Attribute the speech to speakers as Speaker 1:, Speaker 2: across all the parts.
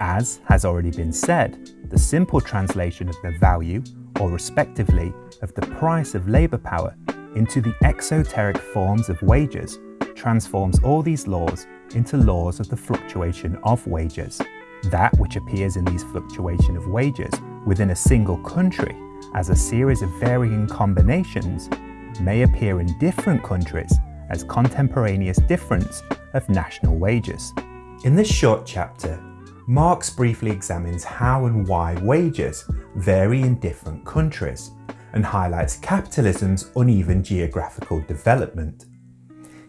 Speaker 1: As has already been said, the simple translation of the value, or respectively, of the price of labour power into the exoteric forms of wages transforms all these laws into laws of the fluctuation of wages. That which appears in these fluctuation of wages within a single country as a series of varying combinations may appear in different countries as contemporaneous difference of national wages. In this short chapter, Marx briefly examines how and why wages vary in different countries and highlights capitalism's uneven geographical development.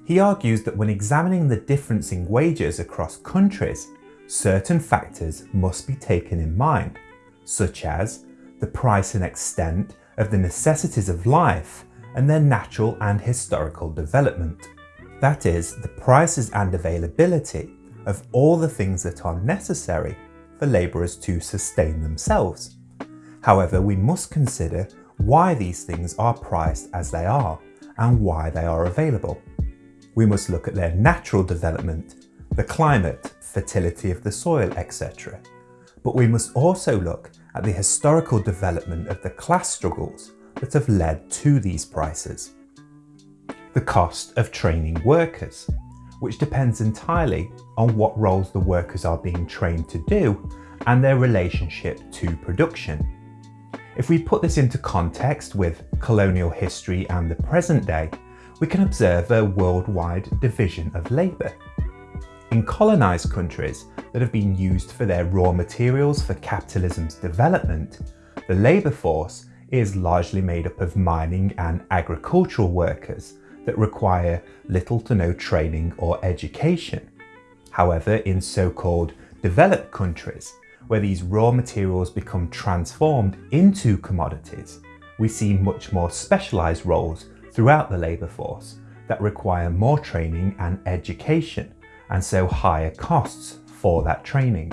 Speaker 1: He argues that when examining the difference in wages across countries, certain factors must be taken in mind, such as the price and extent of the necessities of life and their natural and historical development. That is, the prices and availability of all the things that are necessary for labourers to sustain themselves. However, we must consider why these things are priced as they are and why they are available. We must look at their natural development, the climate, fertility of the soil, etc. But we must also look at the historical development of the class struggles that have led to these prices. The cost of training workers, which depends entirely on what roles the workers are being trained to do and their relationship to production. If we put this into context with colonial history and the present day, we can observe a worldwide division of labour. In colonised countries that have been used for their raw materials for capitalism's development, the labour force is largely made up of mining and agricultural workers that require little to no training or education. However, in so-called developed countries, where these raw materials become transformed into commodities, we see much more specialised roles throughout the labour force that require more training and education, and so higher costs for that training.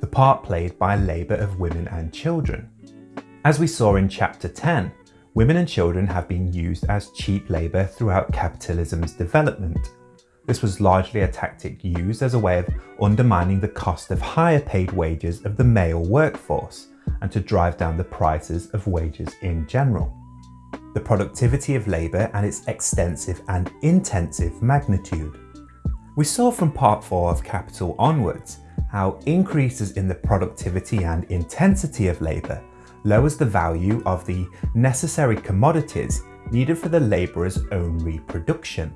Speaker 1: The part played by labour of women and children. As we saw in chapter 10, women and children have been used as cheap labour throughout capitalism's development. This was largely a tactic used as a way of undermining the cost of higher paid wages of the male workforce and to drive down the prices of wages in general. The productivity of labour and its extensive and intensive magnitude. We saw from part 4 of Capital onwards how increases in the productivity and intensity of labour lowers the value of the necessary commodities needed for the labourer's own reproduction.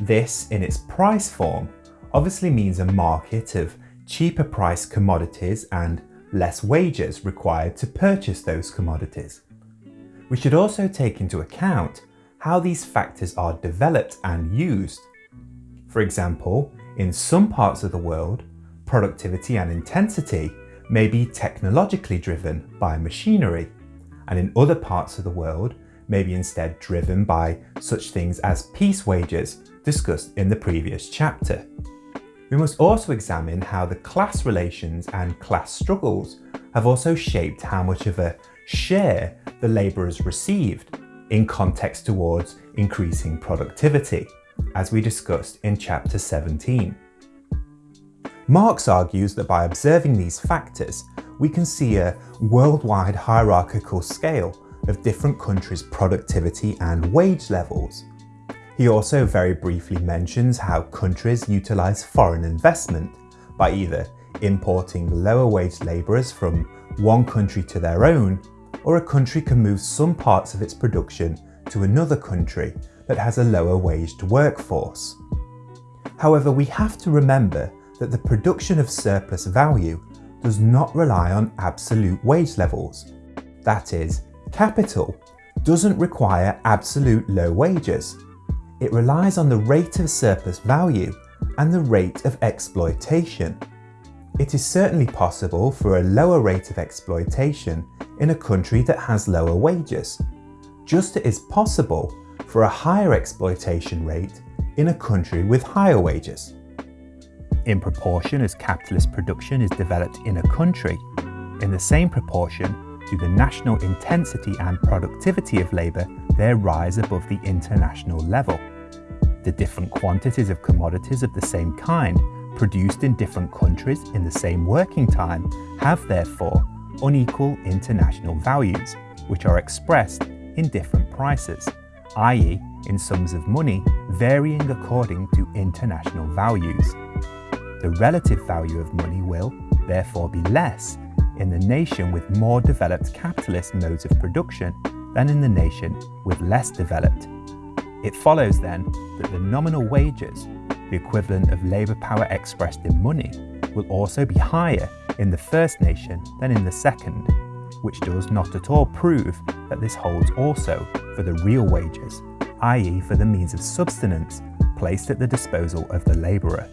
Speaker 1: This, in its price form, obviously means a market of cheaper priced commodities and less wages required to purchase those commodities. We should also take into account how these factors are developed and used. For example, in some parts of the world, productivity and intensity may be technologically driven by machinery, and in other parts of the world may be instead driven by such things as piece wages discussed in the previous chapter. We must also examine how the class relations and class struggles have also shaped how much of a share the labourers received in context towards increasing productivity, as we discussed in chapter 17. Marx argues that by observing these factors, we can see a worldwide hierarchical scale of different countries' productivity and wage levels. He also very briefly mentions how countries utilise foreign investment by either importing lower wage labourers from one country to their own, or a country can move some parts of its production to another country that has a lower waged workforce. However, we have to remember that the production of surplus value does not rely on absolute wage levels. That is, capital doesn't require absolute low wages. It relies on the rate of surplus value and the rate of exploitation. It is certainly possible for a lower rate of exploitation in a country that has lower wages, just as it is possible for a higher exploitation rate in a country with higher wages in proportion as capitalist production is developed in a country, in the same proportion do the national intensity and productivity of labour there rise above the international level. The different quantities of commodities of the same kind produced in different countries in the same working time have therefore unequal international values, which are expressed in different prices, i.e. in sums of money varying according to international values. The relative value of money will, therefore, be less in the nation with more developed capitalist modes of production than in the nation with less developed. It follows then that the nominal wages, the equivalent of labour power expressed in money, will also be higher in the first nation than in the second, which does not at all prove that this holds also for the real wages, i.e. for the means of subsistence placed at the disposal of the labourer.